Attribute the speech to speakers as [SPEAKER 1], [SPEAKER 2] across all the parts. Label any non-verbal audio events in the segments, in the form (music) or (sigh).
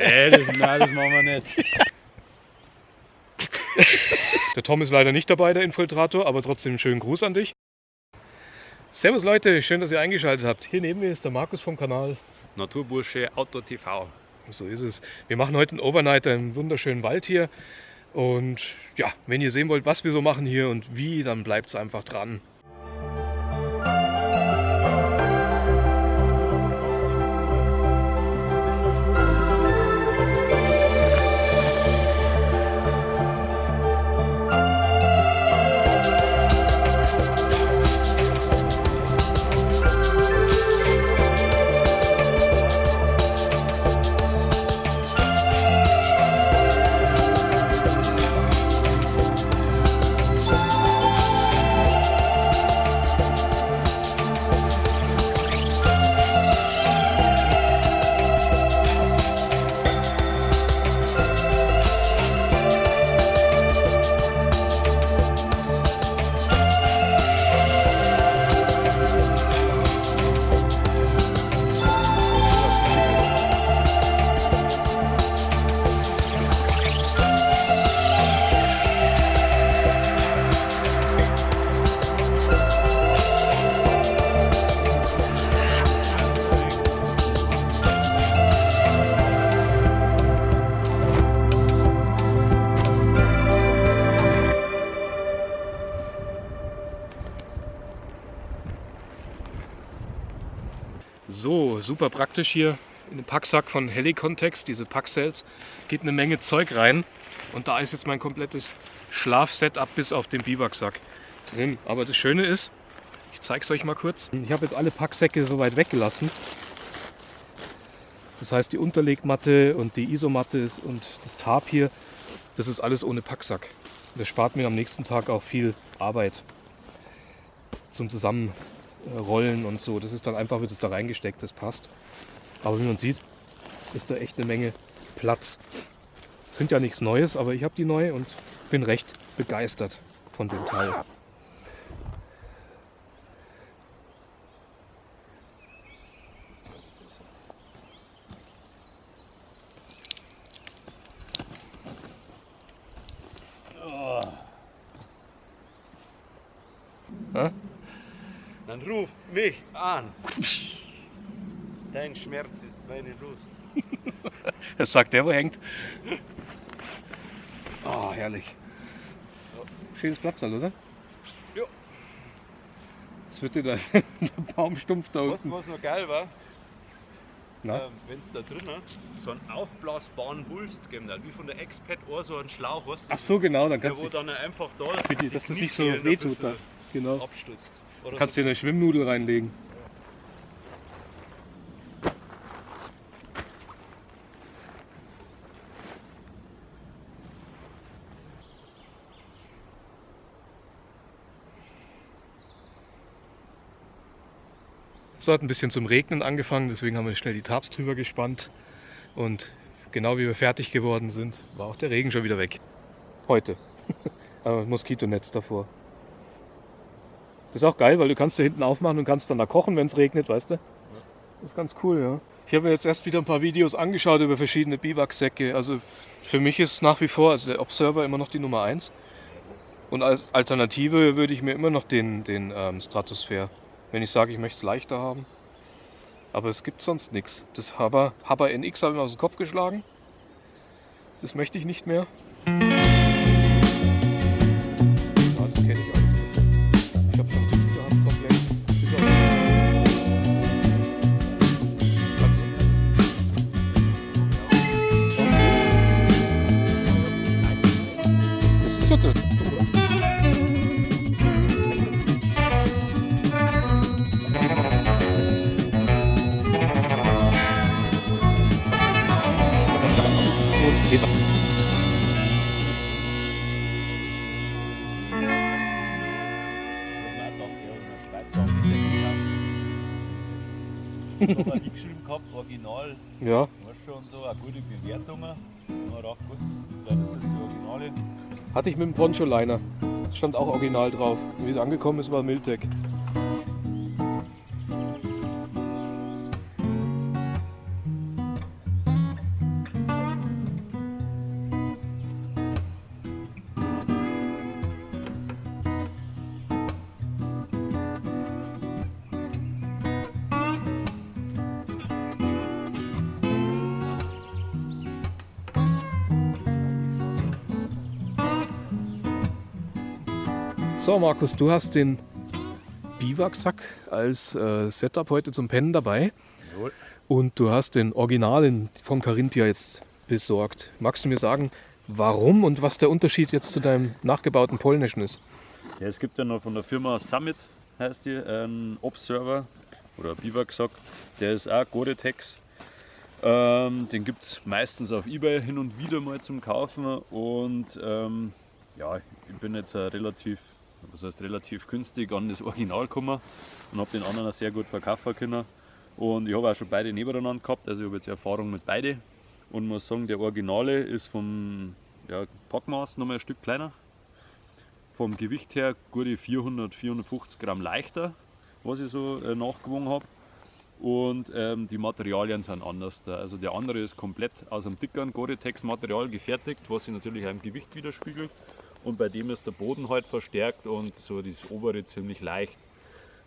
[SPEAKER 1] Nee, das, nein, das machen wir nicht. (laughs)
[SPEAKER 2] Der Tom ist leider nicht dabei, der Infiltrator, aber trotzdem einen schönen Gruß an dich. Servus Leute, schön, dass ihr eingeschaltet habt. Hier neben mir ist der Markus vom Kanal.
[SPEAKER 1] Naturbursche Auto TV.
[SPEAKER 2] So ist es. Wir machen heute einen Overnighter im wunderschönen Wald hier. Und ja, wenn ihr sehen wollt, was wir so machen hier und wie, dann bleibt es einfach dran. Super praktisch hier in den Packsack von Helicontext, diese Packcells, geht eine Menge Zeug rein und da ist jetzt mein komplettes Schlafsetup bis auf den Biwaksack drin. Aber das Schöne ist, ich zeige es euch mal kurz. Ich habe jetzt alle Packsäcke soweit weggelassen. Das heißt, die Unterlegmatte und die Isomatte und das Tarp hier, das ist alles ohne Packsack. Das spart mir am nächsten Tag auch viel Arbeit zum Zusammenrollen und so. Das ist dann einfach, wird es da reingesteckt, das passt. Aber wie man sieht, ist da echt eine Menge Platz. Sind ja nichts Neues, aber ich habe die neue und bin recht begeistert von dem Teil.
[SPEAKER 1] Ruf mich an. Dein Schmerz ist meine Lust. (laughs)
[SPEAKER 2] Das sagt der, wo hängt. Oh, herrlich. Schönes Platzal, oder?
[SPEAKER 1] Ja.
[SPEAKER 2] Das wird dir da (laughs) der Baumstumpf da
[SPEAKER 1] Was,
[SPEAKER 2] unten.
[SPEAKER 1] was noch geil war, ähm, wenn es da drinnen so einen aufblasbaren Wulst gegeben hat, wie von der Expat auch so einen Schlauch, du?
[SPEAKER 2] Ach so, genau, dann
[SPEAKER 1] Der
[SPEAKER 2] kannst
[SPEAKER 1] wo
[SPEAKER 2] du,
[SPEAKER 1] dann einfach da
[SPEAKER 2] die dass das nicht so
[SPEAKER 1] ein
[SPEAKER 2] wehtut da. Genau.
[SPEAKER 1] abstützt. Oder
[SPEAKER 2] Kannst
[SPEAKER 1] so
[SPEAKER 2] dir eine Schwimmnudel reinlegen. So hat ein bisschen zum Regnen angefangen, deswegen haben wir schnell die Tarps drüber gespannt. Und genau wie wir fertig geworden sind, war auch der Regen schon wieder weg. Heute. (laughs) Aber Moskitonetz davor. Das ist auch geil, weil du kannst da hinten aufmachen und kannst dann da kochen, wenn es regnet, weißt du? Das ist ganz cool, ja. Ich habe jetzt erst wieder ein paar Videos angeschaut über verschiedene Biwaksäcke. Also für mich ist nach wie vor also der Observer immer noch die Nummer 1. Und als Alternative würde ich mir immer noch den, den ähm, Stratosphere, wenn ich sage, ich möchte es leichter haben. Aber es gibt sonst nichts. Das Haber, Haber NX habe ich mir aus dem Kopf geschlagen. Das möchte ich nicht mehr. Ich habe
[SPEAKER 3] nie geschrieben gehabt, Original,
[SPEAKER 2] Ja,
[SPEAKER 3] weißt schon, so, auch gute Bewertungen. Man dachte, gut, dann ist das die Originale.
[SPEAKER 2] hatte ich mit dem Poncho-Liner. Stand auch original drauf. Wie es angekommen ist, war Miltec. So Markus, du hast den Biwaksack als äh, Setup heute zum Pennen dabei.
[SPEAKER 3] Jawohl.
[SPEAKER 2] Und du hast den Originalen von Carinthia jetzt besorgt. Magst du mir sagen, warum und was der Unterschied jetzt zu deinem nachgebauten polnischen ist?
[SPEAKER 3] Ja, es gibt ja noch von der Firma Summit, heißt die, einen Observer oder Biwaksack. Der ist auch Gore-Tex. Ähm, den gibt es meistens auf Ebay hin und wieder mal zum Kaufen. Und ähm, ja, ich bin jetzt relativ, was heißt relativ günstig an das Original gekommen und habe den anderen auch sehr gut verkaufen können. Und ich habe auch schon beide nebeneinander gehabt, also ich habe jetzt Erfahrung mit beide und muss sagen, der Originale ist vom ja, Packmaß nochmal ein Stück kleiner. Vom Gewicht her gute 400, 450 Gramm leichter, was ich so äh, nachgewogen habe. Und ähm, die Materialien sind anders. Da. Also der andere ist komplett aus einem dickeren Gore-Tex-Material gefertigt, was sich natürlich auch im Gewicht widerspiegelt. Und bei dem ist der Boden halt verstärkt und so das obere ziemlich leicht.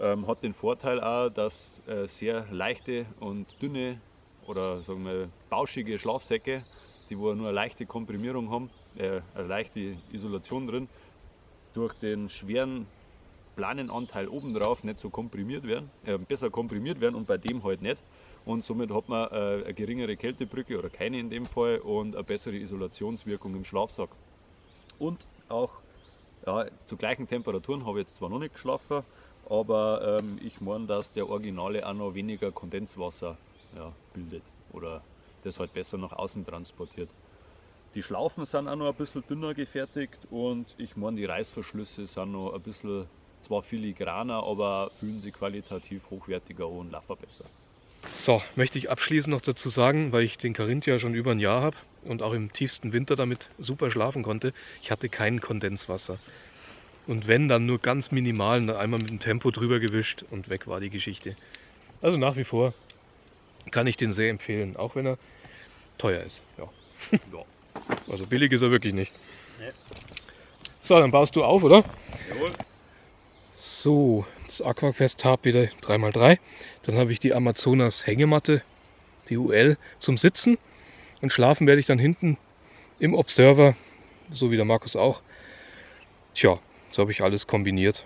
[SPEAKER 3] Ähm, hat den Vorteil auch, dass äh, sehr leichte und dünne oder sagen wir bauschige Schlafsäcke, die wo nur eine leichte Komprimierung haben, äh, eine leichte Isolation drin, durch den schweren Planenanteil obendrauf nicht so komprimiert werden, äh, besser komprimiert werden und bei dem halt nicht. Und somit hat man äh, eine geringere Kältebrücke oder keine in dem Fall und eine bessere Isolationswirkung im Schlafsack. Und auch ja, zu gleichen Temperaturen habe ich jetzt zwar noch nicht geschlafen, aber ähm, ich meine, dass der Originale auch noch weniger Kondenswasser ja, bildet oder das halt besser nach außen transportiert. Die Schlaufen sind auch noch ein bisschen dünner gefertigt und ich meine, die Reißverschlüsse sind noch ein bisschen zwar filigraner, aber fühlen sich qualitativ hochwertiger und laufen besser.
[SPEAKER 2] So, möchte ich abschließend noch dazu sagen, weil ich den Carinthia schon über ein Jahr habe und auch im tiefsten Winter damit super schlafen konnte, ich hatte kein Kondenswasser. Und wenn, dann nur ganz minimal, einmal mit dem Tempo drüber gewischt und weg war die Geschichte. Also nach wie vor kann ich den sehr empfehlen, auch wenn er teuer ist. Ja. (laughs)
[SPEAKER 3] Ja.
[SPEAKER 2] Also billig ist er wirklich nicht. So, dann baust du auf, oder?
[SPEAKER 3] Jawohl.
[SPEAKER 2] So, das Aquaquest Tab wieder 3x3. Dann habe ich die Amazonas Hängematte, die UL, zum Sitzen. Und schlafen werde ich dann hinten im Observer, so wie der Markus auch. Tja, so habe ich alles kombiniert.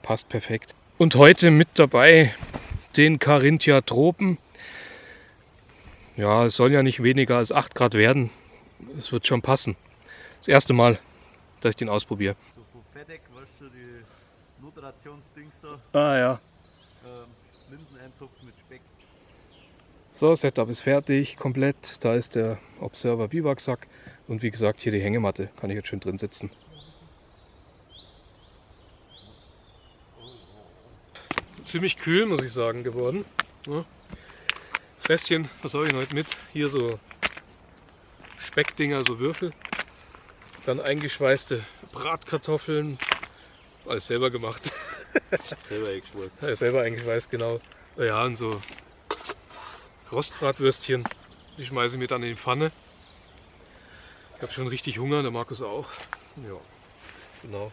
[SPEAKER 2] Passt perfekt. Und heute mit dabei den Carinthia Tropen. Ja, es soll ja nicht weniger als 8 Grad werden. Es wird schon passen. Das erste Mal, dass ich den ausprobiere.
[SPEAKER 1] So Notrationsdings da,
[SPEAKER 2] Ah ja.
[SPEAKER 1] ähm, Linseneintopf mit Speck.
[SPEAKER 2] So, Setup ist fertig, komplett. Da ist der Observer Biwaksack und wie gesagt hier die Hängematte. Kann ich jetzt schön drin sitzen. Ziemlich kühl, muss ich sagen, geworden. Ja. Fläschchen, was habe ich heute mit? Hier so Speckdinger, so Würfel. Dann eingeschweißte Bratkartoffeln. Alles selber gemacht. (laughs)
[SPEAKER 3] Selber eingeschweißt.
[SPEAKER 2] Ja, selber eingeschweißt, genau. Ja, und so Rostbratwürstchen. Die schmeiße ich mir dann in die Pfanne. Ich habe schon richtig Hunger, der Markus auch. Ja, genau.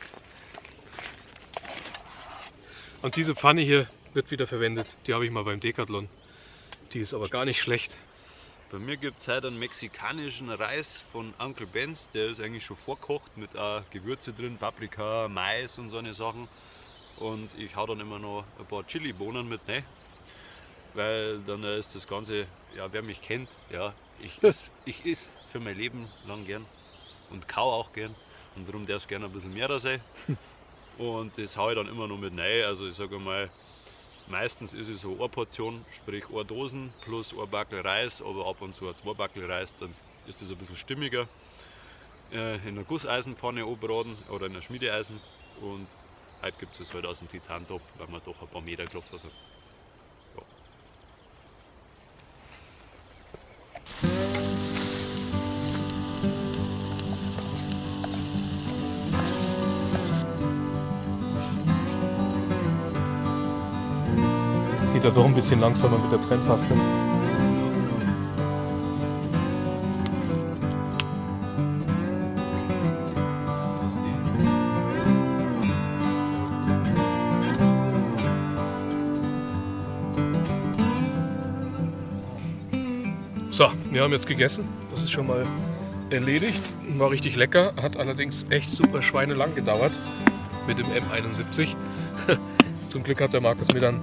[SPEAKER 2] Und diese Pfanne hier wird wieder verwendet. Die habe ich mal beim Decathlon. Die ist aber gar nicht schlecht.
[SPEAKER 1] Bei mir gibt es heute einen mexikanischen Reis von Uncle Ben's. Der ist eigentlich schon vorkocht mit auch Gewürze drin, Paprika, Mais und so eine Sachen. Und ich hau dann immer noch ein paar Chili-Bohnen mit rein. Weil dann ist das Ganze, ja, wer mich kennt, ja, ich iss, ich iss für mein Leben lang gern und kau auch gern. Und darum darf es gerne ein bisschen mehr da sein. (laughs) Und das hau ich dann immer noch mit rein. Also ich sage mal, Meistens ist es so eine Portion, sprich eine Dosen plus ein Backel Reis, aber ab und zu zwei Backel Reis, dann ist das ein bisschen stimmiger. Äh, in einer Gusseisenpfanne anbraten oder in einer Schmiedeeisen und heute gibt es halt aus dem Titantopf, weil wir doch ein paar Meter gelaufen sind. Ja
[SPEAKER 2] doch ein bisschen langsamer mit der Brennpaste. So, wir haben jetzt gegessen. Das ist schon mal erledigt. War richtig lecker, hat allerdings echt super schweinelang gedauert. mit dem M71. (laughs) Zum Glück hat der Markus mir dann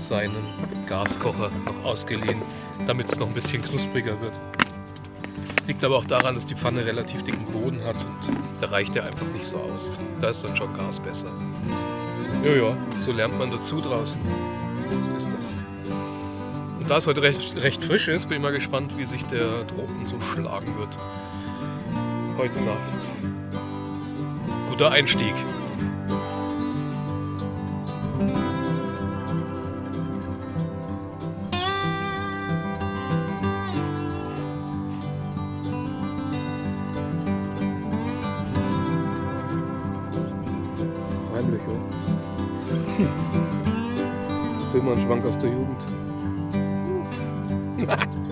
[SPEAKER 2] seinen Gaskocher noch ausgeliehen, damit es noch ein bisschen knuspriger wird. Liegt aber auch daran, dass die Pfanne relativ dicken Boden hat und da reicht er einfach nicht so aus. Da ist dann schon Gas besser. Ja, so lernt man dazu draußen. So ist das. Und da es heute recht, recht frisch ist, bin ich mal gespannt, wie sich der Tropen so schlagen wird. Heute Nacht. Guter Einstieg. Jugend. (laughs)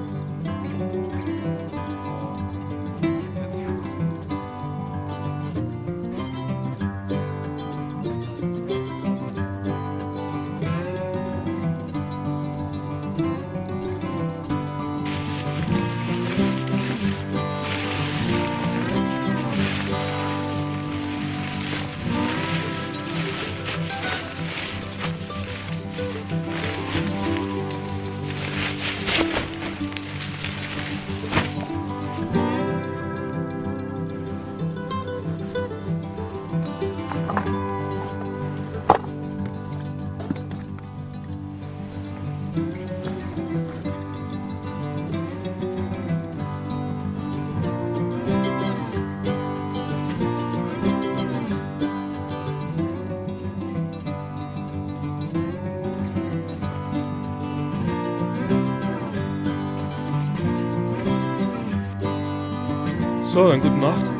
[SPEAKER 2] So, dann gute Nacht.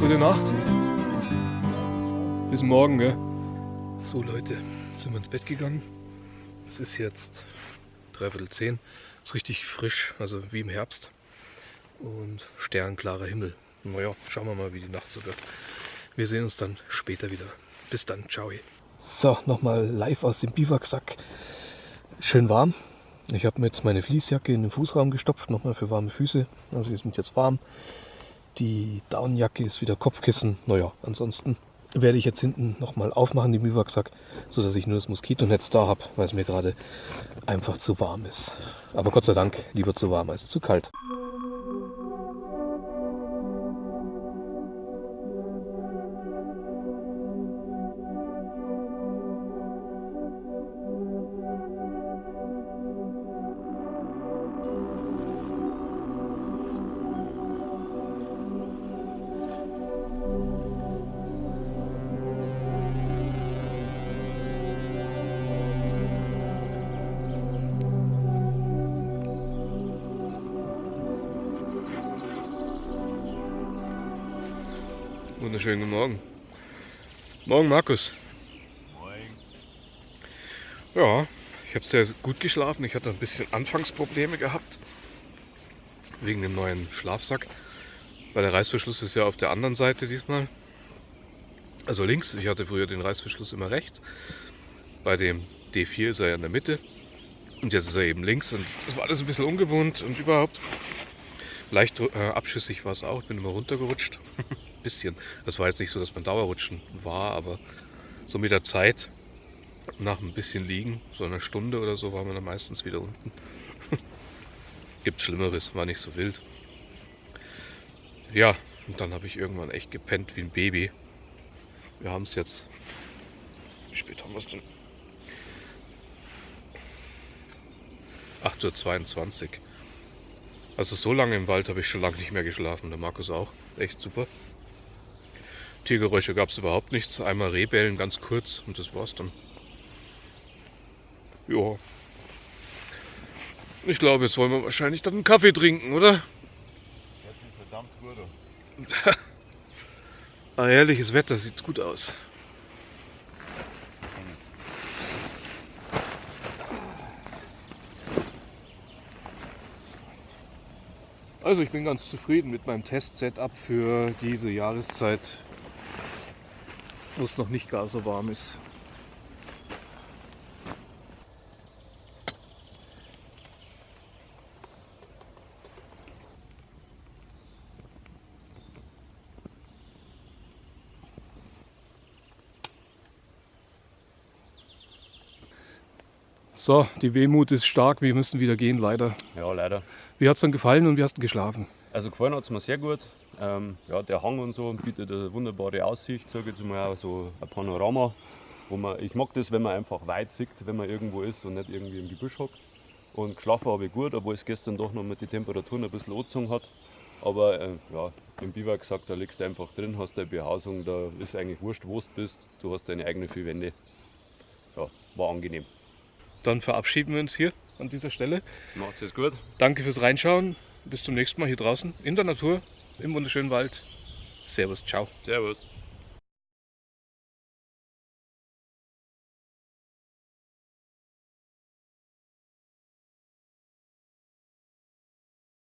[SPEAKER 2] Gute Nacht. Bis morgen, gell? So Leute, sind wir ins Bett gegangen. Es ist jetzt dreiviertel zehn. Ist richtig frisch, also wie im Herbst. Und sternklarer Himmel. Naja, schauen wir mal, wie die Nacht so wird. Wir sehen uns dann später wieder. Bis dann, ciao. So, nochmal live aus dem Biwaksack. Schön warm. Ich habe mir jetzt meine Fließjacke in den Fußraum gestopft, nochmal für warme Füße. Also die sind jetzt warm. Die Downjacke ist wieder Kopfkissen. Naja, ansonsten werde ich jetzt hinten nochmal aufmachen, den Biwaksack, sodass ich nur das Moskitonetz da habe, weil es mir gerade einfach zu warm ist. Aber Gott sei Dank lieber zu warm als zu kalt. Wunderschönen guten Morgen. Morgen, Markus.
[SPEAKER 3] Moin.
[SPEAKER 2] Ja, ich habe sehr gut geschlafen. Ich hatte ein bisschen Anfangsprobleme gehabt. Wegen dem neuen Schlafsack. Weil der Reißverschluss ist ja auf der anderen Seite diesmal. Also links. Ich hatte früher den Reißverschluss immer rechts. Bei dem D4 ist er ja in der Mitte. Und jetzt ist er eben links. Und das war alles ein bisschen ungewohnt und überhaupt. Leicht äh, abschüssig war es auch. Ich bin immer runtergerutscht. (laughs) bisschen. Das war jetzt nicht so, dass man Dauerrutschen war, aber so mit der Zeit, nach ein bisschen liegen, so einer Stunde oder so, war man dann meistens wieder unten. (laughs) Gibt Schlimmeres, war nicht so wild. Ja, und dann habe ich irgendwann echt gepennt wie ein Baby. Wir haben es jetzt. Wie spät haben wir es denn? 8.22 Uhr. Also so lange im Wald habe ich schon lange nicht mehr geschlafen. Der Markus auch. Echt super. Tiergeräusche gab es überhaupt nichts. Einmal Rehbellen ganz kurz und das war's dann. Ja. Ich glaube, jetzt wollen wir wahrscheinlich dann einen Kaffee trinken, oder?
[SPEAKER 3] Verdammt (laughs) gut.
[SPEAKER 2] ah, herrliches Wetter, sieht gut aus. Also ich bin ganz zufrieden mit meinem Test-Setup für diese Jahreszeit, wo es noch nicht gar so warm ist. So, die Wehmut ist stark, wir müssen wieder gehen, leider.
[SPEAKER 3] Ja, leider.
[SPEAKER 2] Wie hat es dann gefallen und wie hast du geschlafen?
[SPEAKER 3] Also gefallen hat es mir sehr gut. Ähm, ja, der Hang und so bietet eine wunderbare Aussicht, sage ich jetzt mal, so ein Panorama. Wo man, ich mag das, wenn man einfach weit sieht, wenn man irgendwo ist und nicht irgendwie im Gebüsch hockt. Und geschlafen habe ich gut, obwohl es gestern doch noch mit den Temperaturen ein bisschen angezogen hat. Aber äh, ja, im Biwak gesagt, da liegst du einfach drin, hast deine Behausung, da ist eigentlich wurscht, wo du bist. Du hast deine eigenen vier Wände. Ja, war angenehm.
[SPEAKER 2] Dann verabschieden wir uns hier an dieser Stelle.
[SPEAKER 3] Macht's es gut.
[SPEAKER 2] Danke fürs Reinschauen. Bis zum nächsten Mal hier draußen in der Natur, im wunderschönen Wald. Servus, ciao.
[SPEAKER 3] Servus.